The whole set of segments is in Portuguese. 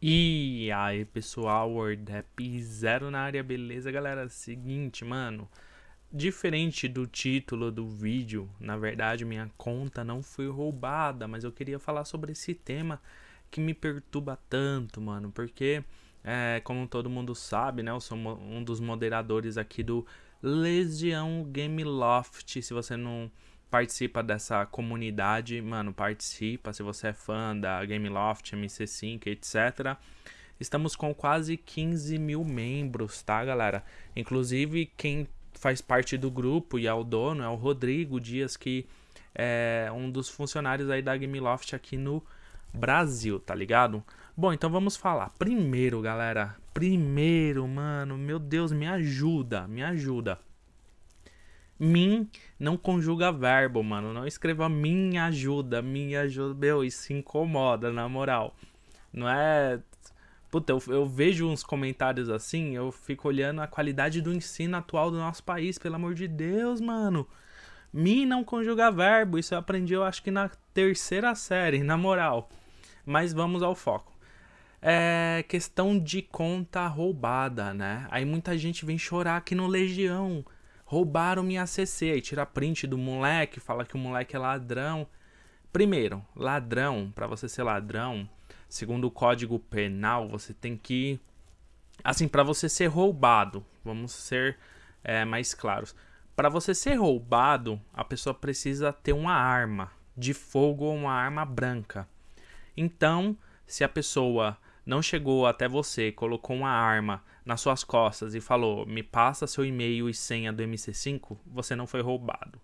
E aí pessoal, WordApp Zero na área, beleza galera? Seguinte, mano, diferente do título do vídeo, na verdade minha conta não foi roubada, mas eu queria falar sobre esse tema que me perturba tanto, mano, porque, é, como todo mundo sabe, né, eu sou um dos moderadores aqui do Legião Game Loft, se você não participa dessa comunidade, mano, participa se você é fã da Gameloft, MC5, etc. Estamos com quase 15 mil membros, tá, galera? Inclusive, quem faz parte do grupo e é o dono é o Rodrigo Dias, que é um dos funcionários aí da Gameloft aqui no Brasil, tá ligado? Bom, então vamos falar. Primeiro, galera, primeiro, mano, meu Deus, me ajuda, me ajuda. Min não conjuga verbo, mano. Não escreva minha ajuda, minha ajuda. Meu, isso incomoda, na moral. Não é. Puta, eu, eu, vejo uns comentários assim, eu fico olhando a qualidade do ensino atual do nosso país, pelo amor de Deus, mano. Mi não conjuga verbo, isso eu aprendi, eu acho que na terceira série, na moral. Mas vamos ao foco. É questão de conta roubada, né? Aí muita gente vem chorar aqui no Legião roubaram minha CC. Aí tira print do moleque, fala que o moleque é ladrão. Primeiro, ladrão, para você ser ladrão, segundo o Código Penal, você tem que assim, para você ser roubado, vamos ser é, mais claros. Para você ser roubado, a pessoa precisa ter uma arma de fogo ou uma arma branca. Então, se a pessoa não chegou até você, colocou uma arma nas suas costas e falou: "Me passa seu e-mail e senha do MC5", você não foi roubado,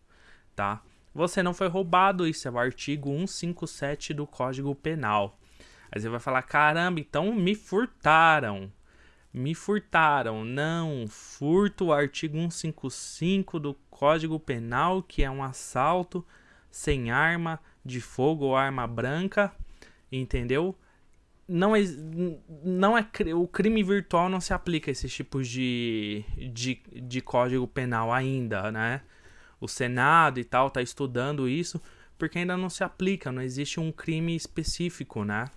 tá? Você não foi roubado, isso é o artigo 157 do Código Penal. Aí você vai falar: "Caramba, então me furtaram". Me furtaram. Não, furto o artigo 155 do Código Penal, que é um assalto sem arma de fogo ou arma branca, entendeu? Não é, não é o crime virtual não se aplica a esses tipos de, de, de código penal ainda, né? O Senado e tal tá estudando isso porque ainda não se aplica, não existe um crime específico, né?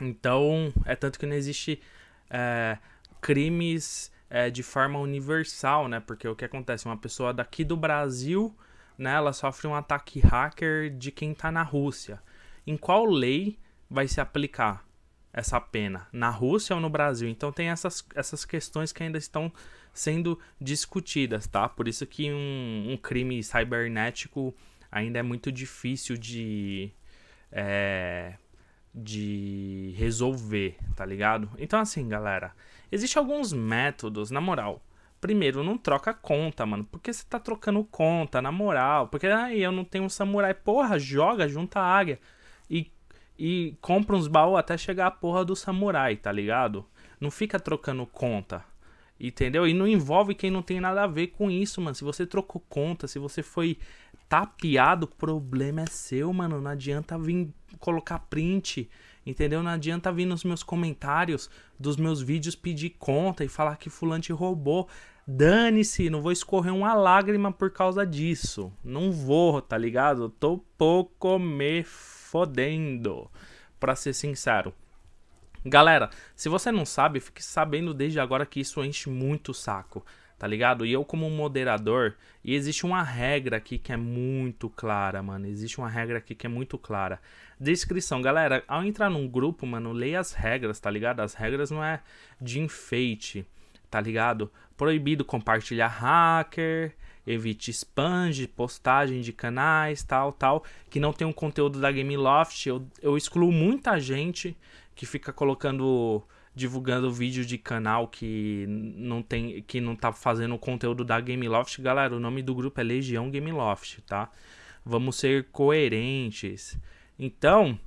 Então, é tanto que não existe é, crimes é, de forma universal, né? Porque o que acontece? Uma pessoa daqui do Brasil, né? Ela sofre um ataque hacker de quem tá na Rússia. Em qual lei vai se aplicar? Essa pena, na Rússia ou no Brasil. Então tem essas, essas questões que ainda estão sendo discutidas, tá? Por isso que um, um crime cibernético ainda é muito difícil de, é, de resolver, tá ligado? Então assim, galera, existem alguns métodos, na moral. Primeiro, não troca conta, mano. Por que você tá trocando conta, na moral? Porque aí eu não tenho um samurai. Porra, joga, junta a águia. E e compra uns baús até chegar a porra do samurai, tá ligado? Não fica trocando conta. Entendeu? E não envolve quem não tem nada a ver com isso, mano. Se você trocou conta, se você foi tapeado, o problema é seu, mano. Não adianta vir colocar print, entendeu? Não adianta vir nos meus comentários dos meus vídeos pedir conta e falar que fulano te roubou. Dane-se, não vou escorrer uma lágrima por causa disso. Não vou, tá ligado? Tô pouco me fodendo, pra ser sincero. Galera, se você não sabe, fique sabendo desde agora que isso enche muito o saco, tá ligado? E eu como moderador, e existe uma regra aqui que é muito clara, mano. Existe uma regra aqui que é muito clara. Descrição, galera, ao entrar num grupo, mano, leia as regras, tá ligado? As regras não é de enfeite, tá ligado? Proibido compartilhar hacker, evite spam de postagem de canais, tal, tal, que não tem um conteúdo da Gameloft. Eu, eu excluo muita gente que fica colocando divulgando vídeo de canal que não tem que não tá fazendo o conteúdo da Gameloft. Galera, o nome do grupo é Legião Gameloft, tá? Vamos ser coerentes. Então,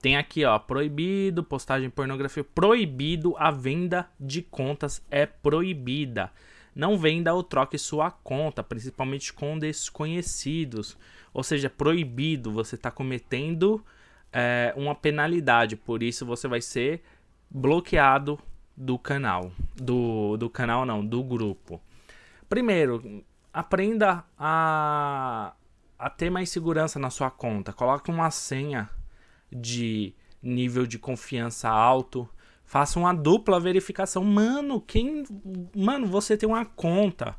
tem aqui, ó, proibido postagem pornografia, proibido a venda de contas é proibida. Não venda ou troque sua conta, principalmente com desconhecidos. Ou seja, proibido, você está cometendo é, uma penalidade, por isso você vai ser bloqueado do canal. Do, do canal não, do grupo. Primeiro, aprenda a, a ter mais segurança na sua conta. Coloque uma senha de nível de confiança alto. Faça uma dupla verificação. Mano, quem. Mano, você tem uma conta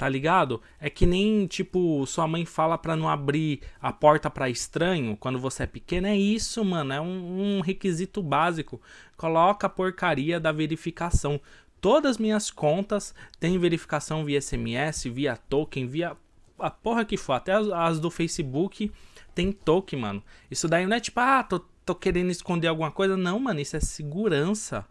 tá ligado? É que nem, tipo, sua mãe fala pra não abrir a porta para estranho quando você é pequeno. É isso, mano. É um, um, requisito básico. Coloca a porcaria da verificação. Todas minhas contas têm verificação via SMS, via token, via a porra que for. Até as, as do Facebook tem token, mano. Isso daí não é tipo, ah, tô, tô querendo esconder alguma coisa. Não, mano, isso é segurança.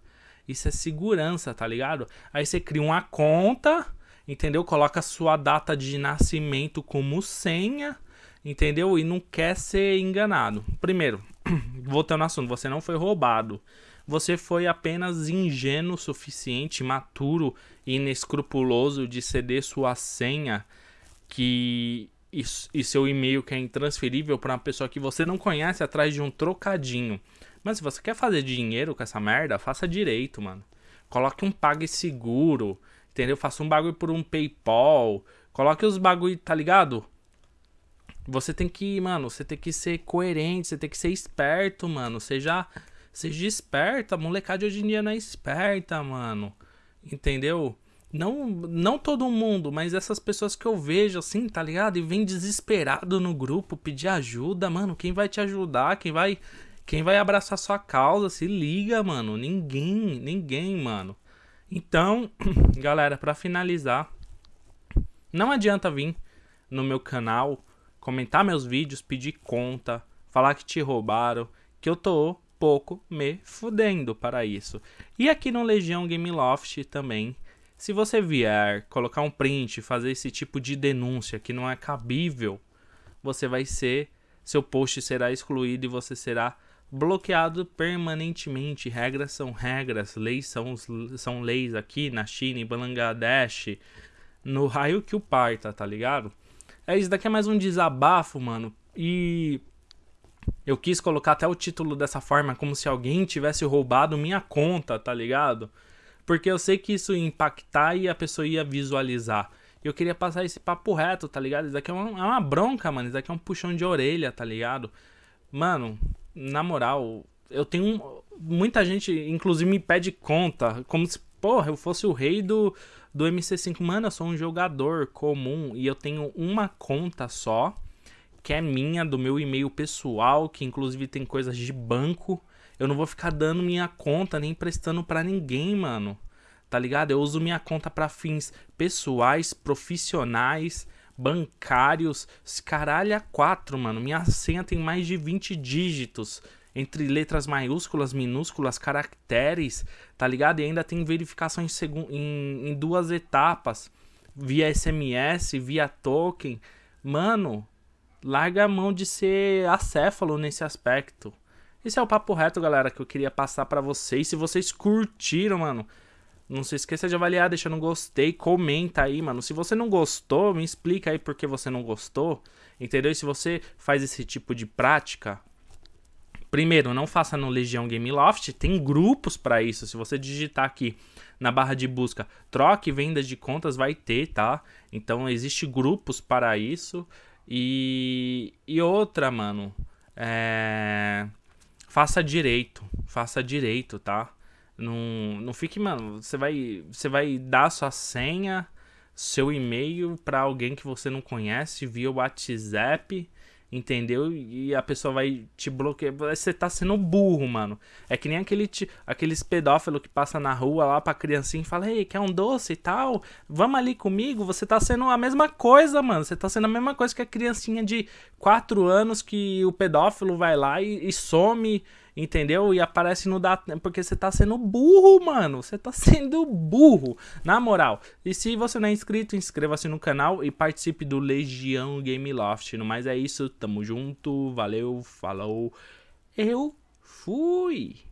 Isso é segurança, tá ligado? Aí você cria uma conta entendeu? Coloca sua data de nascimento como senha, entendeu? E não quer ser enganado. Primeiro, voltando ao assunto, você não foi roubado. Você foi apenas ingênuo o suficiente, maturo e inescrupuloso de ceder sua senha que e, e seu e-mail que é intransferível para uma pessoa que você não conhece atrás de um trocadinho. Mas se você quer fazer dinheiro com essa merda, faça direito, mano. Coloque um PagSeguro, Entendeu? Faça um bagulho por um PayPal. Coloque os bagulho, tá ligado? Você tem que, mano, você tem que ser coerente, você tem que ser esperto, mano. Seja, seja esperta. Molecada de hoje em dia não é esperta, mano. Entendeu? Não, não todo mundo, mas essas pessoas que eu vejo assim, tá ligado? E vem desesperado no grupo pedir ajuda, mano. Quem vai te ajudar? Quem vai, quem vai abraçar sua causa? Se liga, mano. Ninguém, ninguém, mano. Então, galera, para finalizar, não adianta vir no meu canal, comentar meus vídeos, pedir conta, falar que te roubaram, que eu tô pouco me fudendo para isso. E aqui no Legião Game Loft também, se você vier colocar um print, fazer esse tipo de denúncia que não é cabível, você vai ser, seu post será excluído e você será bloqueado permanentemente. Regras são regras, leis são, são leis aqui na China, em Bangladesh, no raio que o parta, tá ligado? É isso daqui é mais um desabafo, mano. E eu quis colocar até o título dessa forma, como se alguém tivesse roubado minha conta, tá ligado? Porque eu sei que isso ia impactar e a pessoa ia visualizar. Eu queria passar esse papo reto, tá ligado? Isso daqui é uma, é uma bronca, mano. Isso daqui é um puxão de orelha, tá ligado? Mano, na moral, eu tenho. Muita gente, inclusive, me pede conta, como se, porra, eu fosse o rei do, do MC5. Mano, eu sou um jogador comum e eu tenho uma conta só, que é minha, do meu e-mail pessoal, que inclusive tem coisas de banco. Eu não vou ficar dando minha conta nem prestando para ninguém, mano. Tá ligado? Eu uso minha conta para fins pessoais, profissionais bancários. Caralho, 4, mano. Minha senha tem mais de 20 dígitos. Entre letras maiúsculas, minúsculas, caracteres, tá ligado? E ainda tem verificação em, em, em duas etapas. Via SMS, via token. Mano, larga a mão de ser acéfalo nesse aspecto. Esse é o papo reto, galera, que eu queria passar para vocês. Se vocês curtiram, mano, não se esqueça de avaliar, deixando um gostei, comenta aí, mano. Se você não gostou, me explica aí por que você não gostou. Entendeu? E se você faz esse tipo de prática, primeiro, não faça no Legião Game Loft, tem grupos para isso. Se você digitar aqui na barra de busca, troque vendas de contas, vai ter, tá? Então, existe grupos para isso. E, e outra, mano, é... faça direito, faça direito, tá? Não, não fique, mano, você vai, você vai dar sua senha, seu e-mail para alguém que você não conhece via WhatsApp, entendeu? E a pessoa vai te bloquear. Você tá sendo burro, mano. É que nem aquele, aqueles pedófilos que passa na rua lá pra criancinha e fala: Ei, quer um doce e tal? Vamos ali comigo? Você tá sendo a mesma coisa, mano. Você tá sendo a mesma coisa que a criancinha de 4 anos que o pedófilo vai lá e, e some entendeu? E aparece no data porque você tá sendo burro, mano. Você tá sendo burro, na moral. E se você não é inscrito, inscreva-se no canal e participe do Legião Game Loft. No mais é isso, tamo junto, valeu, falou. Eu fui.